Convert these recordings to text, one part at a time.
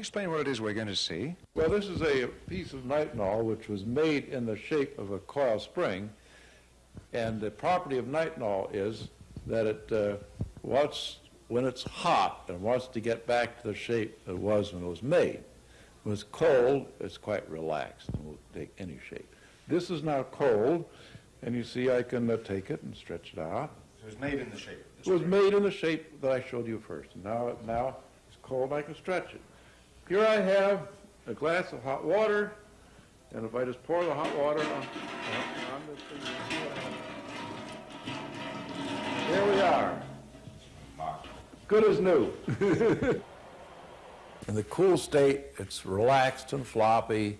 explain what it is we're going to see? Well, this is a piece of nitinol which was made in the shape of a coil spring. And the property of nitinol is that it uh, wants, when it's hot and wants to get back to the shape it was when it was made. When it's cold, it's quite relaxed and will take any shape. This is now cold, and you see I can uh, take it and stretch it out. It was made in the shape. It was made in the shape that I showed you first. And now, now it's cold, I can stretch it. Here I have a glass of hot water, and if I just pour the hot water on, on this thing, you see what happens. Here we are. Good as new. In the cool state, it's relaxed and floppy.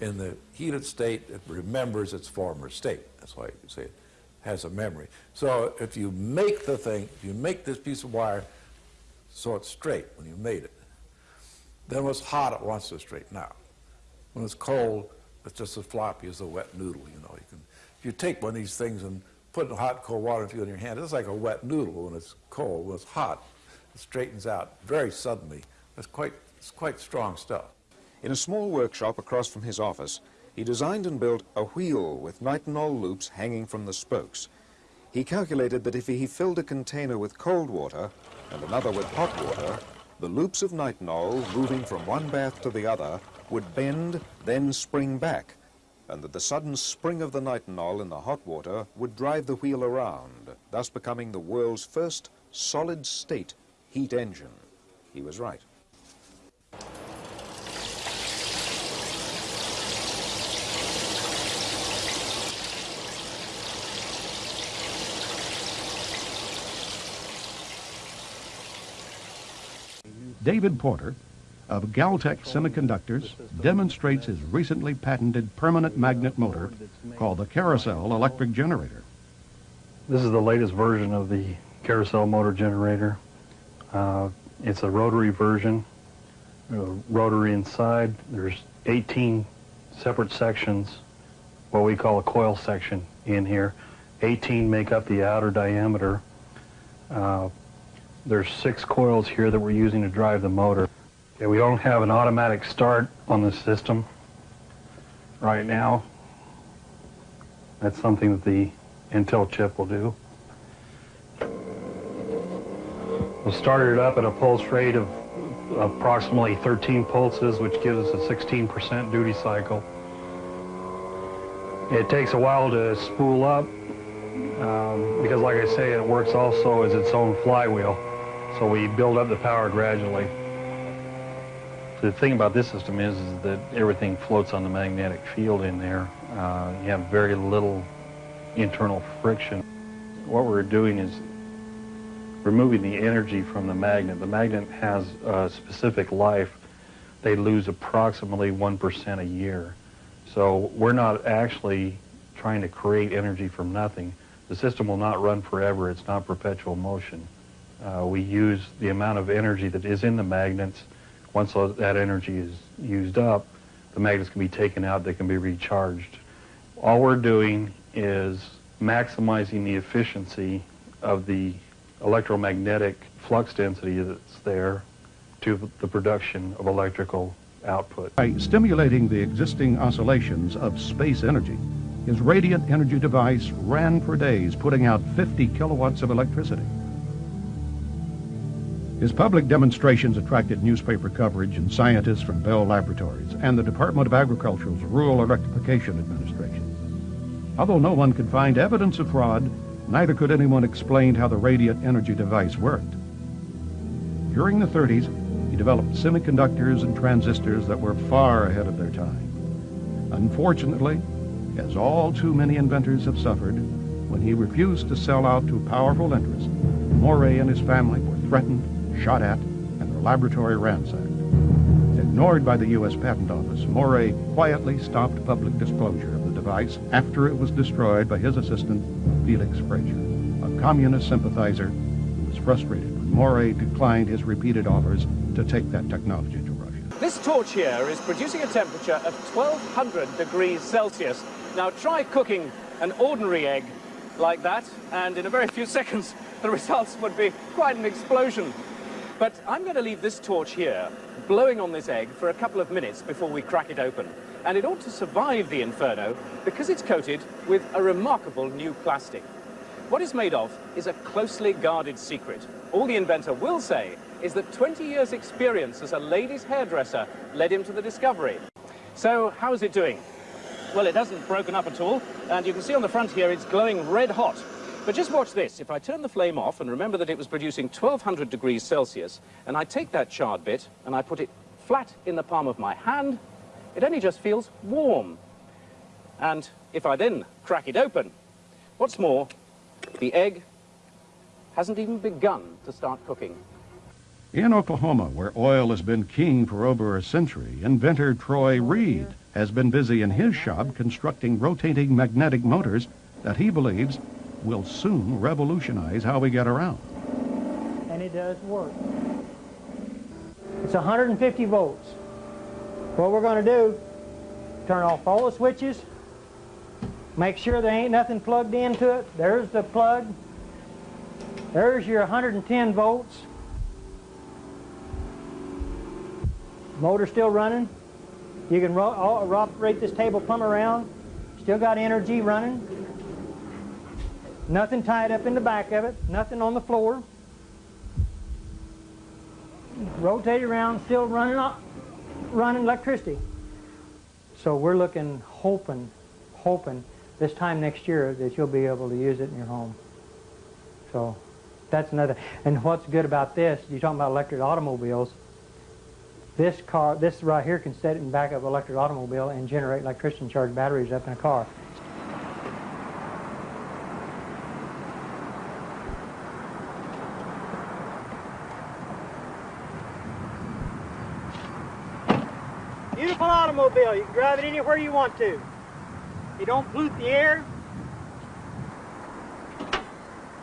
In the heated state, it remembers its former state. That's why you say it has a memory. So if you make the thing, if you make this piece of wire so it's straight when you made it, then when it's hot, it wants to straighten out. When it's cold, it's just as floppy as a wet noodle, you know. You can, if you take one of these things and put it in hot cold water into in your hand, it's like a wet noodle when it's cold. When it's hot, it straightens out very suddenly. It's quite, it's quite strong stuff. In a small workshop across from his office, he designed and built a wheel with nitinol loops hanging from the spokes. He calculated that if he filled a container with cold water and another with hot water, the loops of nitinol, moving from one bath to the other, would bend, then spring back, and that the sudden spring of the nitinol in the hot water would drive the wheel around, thus becoming the world's first solid-state heat engine. He was right. David Porter of Galtech Semiconductors demonstrates his recently patented permanent magnet motor called the Carousel electric generator. This is the latest version of the Carousel motor generator. Uh, it's a rotary version, uh, rotary inside. There's 18 separate sections, what we call a coil section in here. 18 make up the outer diameter. Uh, there's six coils here that we're using to drive the motor. Okay, we don't have an automatic start on the system right now. That's something that the Intel chip will do. We'll start it up at a pulse rate of approximately 13 pulses, which gives us a 16% duty cycle. It takes a while to spool up um, because, like I say, it works also as its own flywheel. So we build up the power gradually. The thing about this system is, is that everything floats on the magnetic field in there. Uh, you have very little internal friction. What we're doing is removing the energy from the magnet. The magnet has a specific life. They lose approximately 1% a year. So we're not actually trying to create energy from nothing. The system will not run forever. It's not perpetual motion. Uh, we use the amount of energy that is in the magnets. Once that energy is used up, the magnets can be taken out, they can be recharged. All we're doing is maximizing the efficiency of the electromagnetic flux density that's there to the production of electrical output. By stimulating the existing oscillations of space energy, his radiant energy device ran for days, putting out 50 kilowatts of electricity. His public demonstrations attracted newspaper coverage and scientists from Bell Laboratories and the Department of Agriculture's Rural Electrification Administration. Although no one could find evidence of fraud, neither could anyone explain how the radiant energy device worked. During the 30s, he developed semiconductors and transistors that were far ahead of their time. Unfortunately, as all too many inventors have suffered, when he refused to sell out to powerful interests, Moray and his family were threatened shot at, and their laboratory ransacked. Ignored by the U.S. Patent Office, Moray quietly stopped public disclosure of the device after it was destroyed by his assistant, Felix Frazier, a communist sympathizer who was frustrated when Moray declined his repeated offers to take that technology to Russia. This torch here is producing a temperature of 1200 degrees Celsius. Now try cooking an ordinary egg like that, and in a very few seconds, the results would be quite an explosion. But I'm going to leave this torch here, blowing on this egg for a couple of minutes before we crack it open. And it ought to survive the inferno because it's coated with a remarkable new plastic. What it's made of is a closely guarded secret. All the inventor will say is that 20 years' experience as a ladies' hairdresser led him to the discovery. So, how is it doing? Well, it hasn't broken up at all, and you can see on the front here it's glowing red hot. But just watch this. If I turn the flame off, and remember that it was producing 1200 degrees Celsius, and I take that charred bit and I put it flat in the palm of my hand, it only just feels warm. And if I then crack it open, what's more, the egg hasn't even begun to start cooking. In Oklahoma, where oil has been king for over a century, inventor Troy Reed has been busy in his shop constructing rotating magnetic motors that he believes will soon revolutionize how we get around. and it does work. It's 150 volts. What we're going to do, turn off all the switches, make sure there ain't nothing plugged into it. There's the plug. There's your 110 volts. Motor still running. You can operate this table plumb around. Still got energy running. Nothing tied up in the back of it. Nothing on the floor. Rotate around, still running, o- running electricity. So we're looking, hoping, hoping this time next year that you'll be able to use it in your home. So that's another. And what's good about this? You're talking about electric automobiles. This car, this right here can set it in back of an electric automobile and generate electricity and charge batteries up in a car. You can drive it anywhere you want to. You don't pollute the air.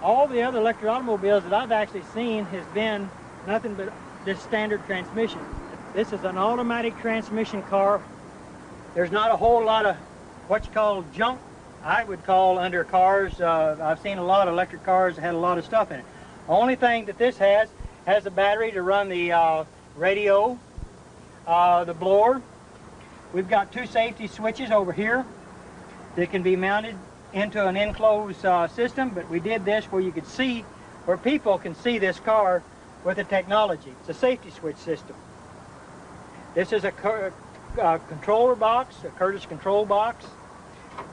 All the other electric automobiles that I've actually seen has been nothing but this standard transmission. This is an automatic transmission car. There's not a whole lot of what you call junk, I would call under cars. Uh, I've seen a lot of electric cars that had a lot of stuff in it. Only thing that this has, has a battery to run the uh, radio, uh, the blower. We've got two safety switches over here that can be mounted into an enclosed uh, system, but we did this where you could see, where people can see this car with the technology. It's a safety switch system. This is a uh, controller box, a Curtis control box.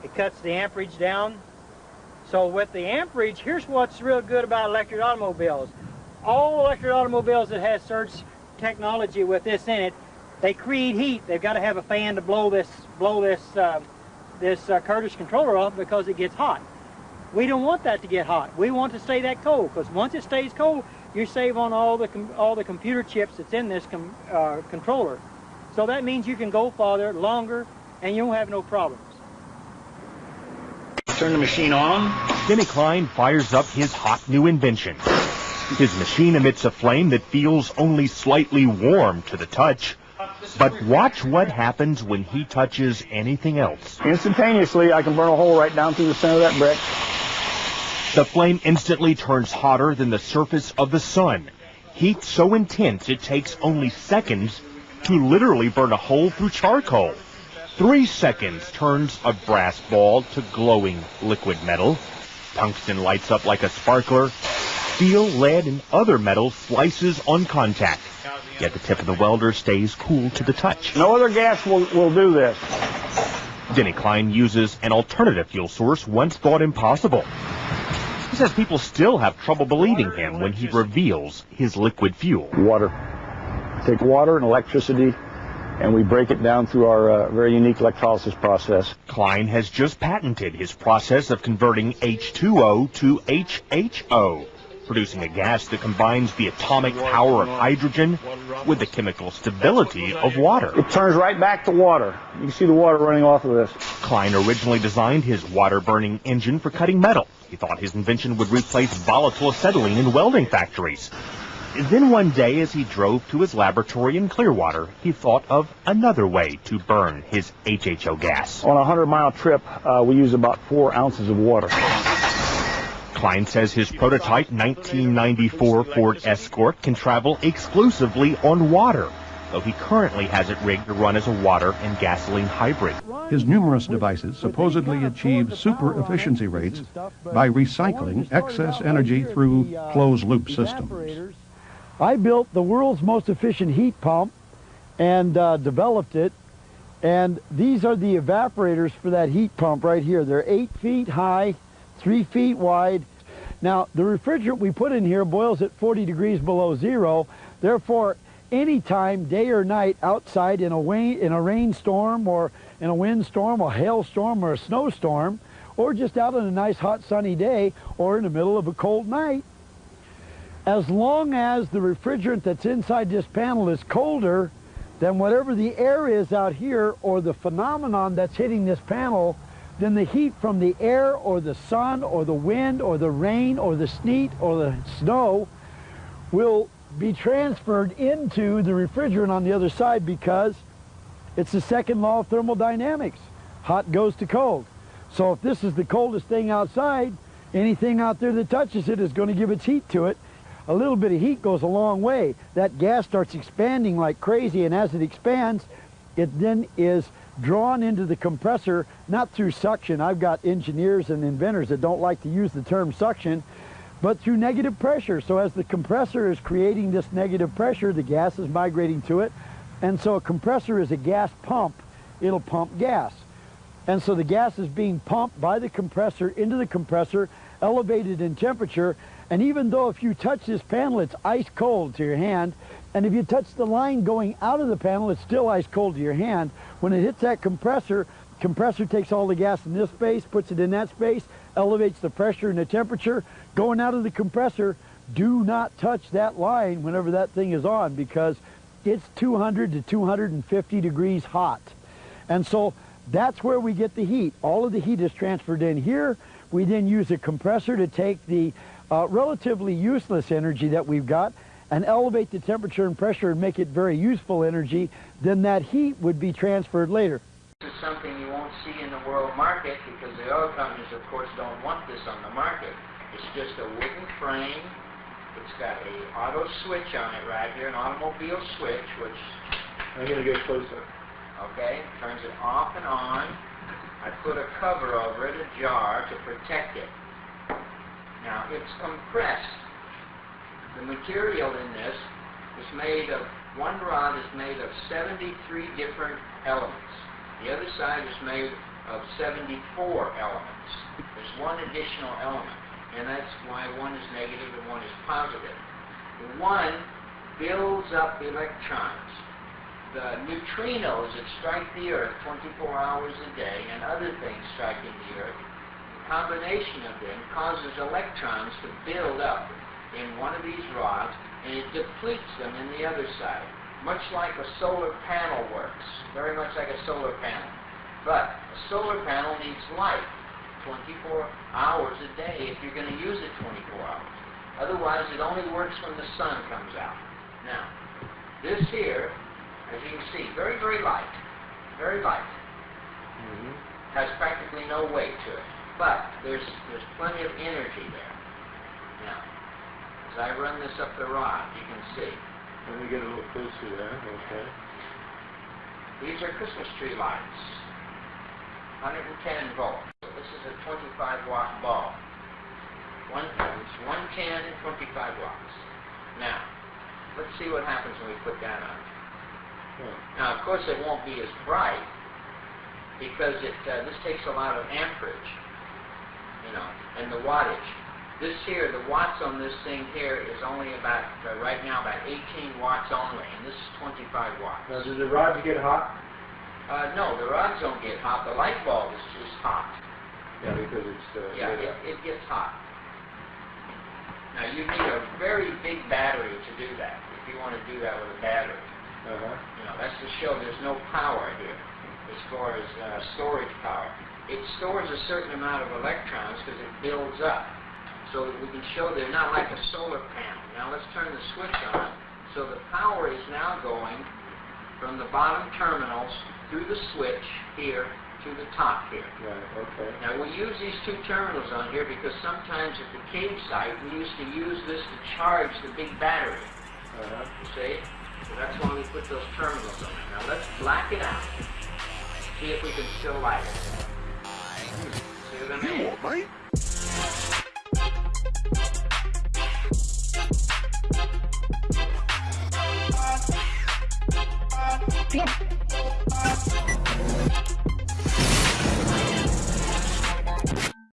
It cuts the amperage down. So with the amperage, here's what's real good about electric automobiles. All electric automobiles that has surge technology with this in it, they create heat. They've got to have a fan to blow this blow this uh, this uh, Curtis controller off because it gets hot. We don't want that to get hot. We want to stay that cold because once it stays cold, you save on all the com- all the computer chips that's in this com- uh, controller. So that means you can go farther, longer, and you won't have no problems. Turn the machine on. Denny Klein fires up his hot new invention. His machine emits a flame that feels only slightly warm to the touch. But watch what happens when he touches anything else. Instantaneously, I can burn a hole right down through the center of that brick. The flame instantly turns hotter than the surface of the sun. Heat so intense it takes only seconds to literally burn a hole through charcoal. Three seconds turns a brass ball to glowing liquid metal. Tungsten lights up like a sparkler. Steel, lead, and other metals slices on contact. Yet the tip of the welder stays cool to the touch. No other gas will, will do this. Denny Klein uses an alternative fuel source once thought impossible. He says people still have trouble believing him when he reveals his liquid fuel. Water. Take water and electricity, and we break it down through our uh, very unique electrolysis process. Klein has just patented his process of converting H2O to HHO, producing a gas that combines the atomic power of hydrogen with the chemical stability of water. It turns right back to water. You can see the water running off of this. Klein originally designed his water-burning engine for cutting metal. He thought his invention would replace volatile acetylene in welding factories. Then one day, as he drove to his laboratory in Clearwater, he thought of another way to burn his HHO gas. On a 100 mile trip, uh, we use about four ounces of water. Klein says his prototype 1994 Ford Escort can travel exclusively on water, though he currently has it rigged to run as a water and gasoline hybrid. His numerous devices supposedly achieve super efficiency rates by recycling excess energy through closed-loop systems. I built the world's most efficient heat pump and uh, developed it. And these are the evaporators for that heat pump right here. They're eight feet high, three feet wide. Now, the refrigerant we put in here boils at 40 degrees below zero. Therefore, anytime, day or night, outside in a, rain, in a rainstorm or in a windstorm, a hailstorm or a snowstorm, or just out on a nice hot sunny day or in the middle of a cold night, as long as the refrigerant that's inside this panel is colder than whatever the air is out here or the phenomenon that's hitting this panel, then the heat from the air or the sun or the wind or the rain or the sleet or the snow will be transferred into the refrigerant on the other side because it's the second law of thermodynamics. Hot goes to cold. So if this is the coldest thing outside, anything out there that touches it is going to give its heat to it a little bit of heat goes a long way. That gas starts expanding like crazy, and as it expands, it then is drawn into the compressor, not through suction. I've got engineers and inventors that don't like to use the term suction, but through negative pressure. So as the compressor is creating this negative pressure, the gas is migrating to it. And so a compressor is a gas pump. It'll pump gas. And so the gas is being pumped by the compressor into the compressor, elevated in temperature, and even though if you touch this panel, it's ice cold to your hand, and if you touch the line going out of the panel, it's still ice cold to your hand. When it hits that compressor, compressor takes all the gas in this space, puts it in that space, elevates the pressure and the temperature. Going out of the compressor, do not touch that line whenever that thing is on because it's 200 to 250 degrees hot. And so that's where we get the heat. All of the heat is transferred in here. We then use a compressor to take the uh, relatively useless energy that we've got and elevate the temperature and pressure and make it very useful energy, then that heat would be transferred later. This is something you won't see in the world market because the oil companies, of course, don't want this on the market. It's just a wooden frame. It's got a auto switch on it right here, an automobile switch, which... I'm going to get closer. Okay, turns it off and on. I put a cover over it, a jar, to protect it. Now, it's compressed. The material in this is made of, one rod is made of 73 different elements. The other side is made of 74 elements. There's one additional element, and that's why one is negative and one is positive. The one builds up electrons. The neutrinos that strike the Earth 24 hours a day and other things striking the Earth the combination of them causes electrons to build up in one of these rods and it depletes them in the other side. Much like a solar panel works. Very much like a solar panel. But a solar panel needs light 24 hours a day if you're going to use it 24 hours. Otherwise, it only works when the sun comes out. Now, this here, as you can see, very, very light. Very light. Mm -hmm. Has practically no weight to it. But there's, there's plenty of energy there. Now, as I run this up the rod, you can see. Let me get a little closer there, okay. These are Christmas tree lights. 110 volts. This is a 25 watt bulb. One, it's 110 and 25 watts. Now, let's see what happens when we put that on. Hmm. Now, of course, it won't be as bright because it uh, this takes a lot of amperage you know, and the wattage. This here, the watts on this thing here is only about, uh, right now, about 18 watts only, and this is 25 watts. Now, do the rods get hot? Uh, no, the rods don't get hot. The light bulb is just hot. Yeah, because it's... Uh, yeah, it, it gets hot. Now, you need a very big battery to do that, if you want to do that with a battery. Uh-huh. You know, that's to show there's no power here as far as uh, storage power it stores a certain amount of electrons because it builds up. So that we can show they're not like a solar panel. Now let's turn the switch on. So the power is now going from the bottom terminals through the switch here to the top here. Right, okay. Now we use these two terminals on here because sometimes at the cave site we used to use this to charge the big battery. Uh-huh. You see? So that's why we put those terminals on it. Now let's black it out. See if we can still light it. See what I mean? Yep.